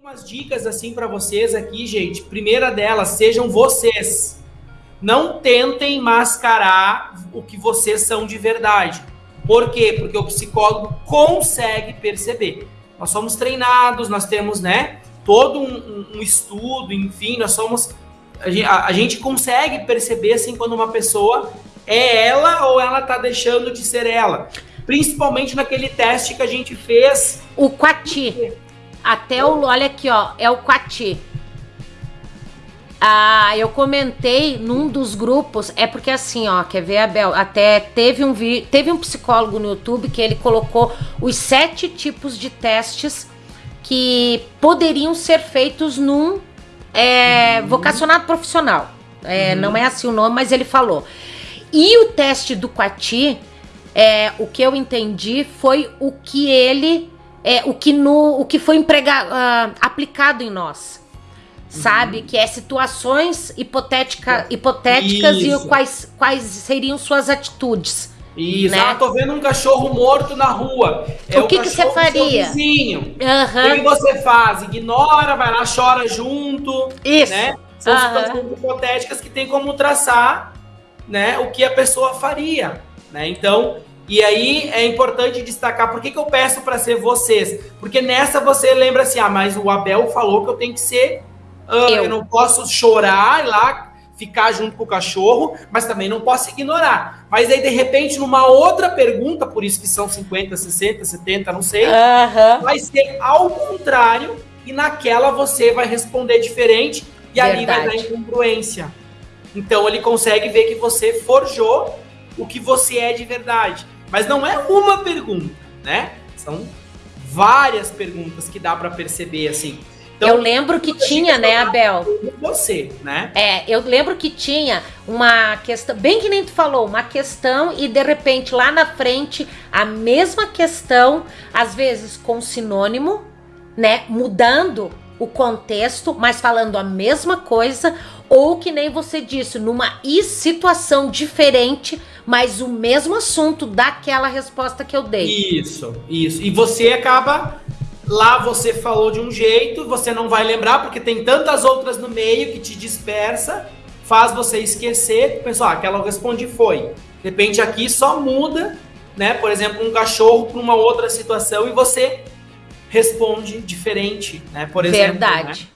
Umas dicas assim para vocês aqui, gente. Primeira delas, sejam vocês. Não tentem mascarar o que vocês são de verdade. Por quê? Porque o psicólogo consegue perceber. Nós somos treinados, nós temos, né, todo um, um- estudo, enfim, nós somos. A gente consegue perceber assim quando uma pessoa é ela ou ela tá deixando de ser ela. Principalmente naquele teste que a gente fez. O Quati. Até o. Olha aqui, ó. É o Quati. Ah, eu comentei num dos grupos, é porque assim, ó, quer ver, Abel? Até teve um vi, teve um psicólogo no YouTube que ele colocou os sete tipos de testes que poderiam ser feitos num é, vocacionado profissional. É, Não é assim o nome, mas ele falou. E o teste do Quati, é, o que eu entendi foi o que ele, é, o que no, o que foi emprega, ah, aplicado em nós, sabe? Que é situações hipotética, hipotéticas e Isso. o quais, quais seriam suas atitudes. Isso, Né? ah, tô vendo um cachorro morto na rua. É O que que cachorro você faria? vizinho. O que, que você faz? Ignora, vai lá, chora junto, Isso. né? São Aham. situações hipotéticas que tem como traçar, né, o que a pessoa faria, né? Então, e aí é importante destacar por que, que eu peço para ser vocês? Porque nessa você lembra assim, ah, mas o Abel falou que eu tenho que ser, ah, Eu. eu não posso chorar lá ficar junto com o cachorro, mas também não posso ignorar. Mas aí de repente numa outra pergunta, por isso que são 50, 60, 70, não sei, Aham. vai ser ao contrário e naquela você vai responder diferente e ali vai dar Verdade. incongruência. Então ele consegue ver que você forjou o que você é de verdade. Mas não é uma pergunta, né? São várias perguntas que dá para perceber assim. eu lembro que tinha, né, Abel? Você, né? É, eu lembro que tinha uma questão, bem que nem tu falou, uma questão e de repente lá na frente a mesma questão, às vezes com sinônimo, né, mudando o contexto, mas falando a mesma coisa, ou que nem você disse, numa situação diferente, mas o mesmo assunto daquela resposta que eu dei. Isso, isso. E você acaba. Lá você falou de um jeito, você não vai lembrar, porque tem tantas outras no meio que te dispersa, faz você esquecer. Pessoal, ah, aquela eu respondi foi. De repente aqui só muda, né? Por exemplo, um cachorro para uma outra situação e você responde diferente, né? Por exemplo. né? Verdade.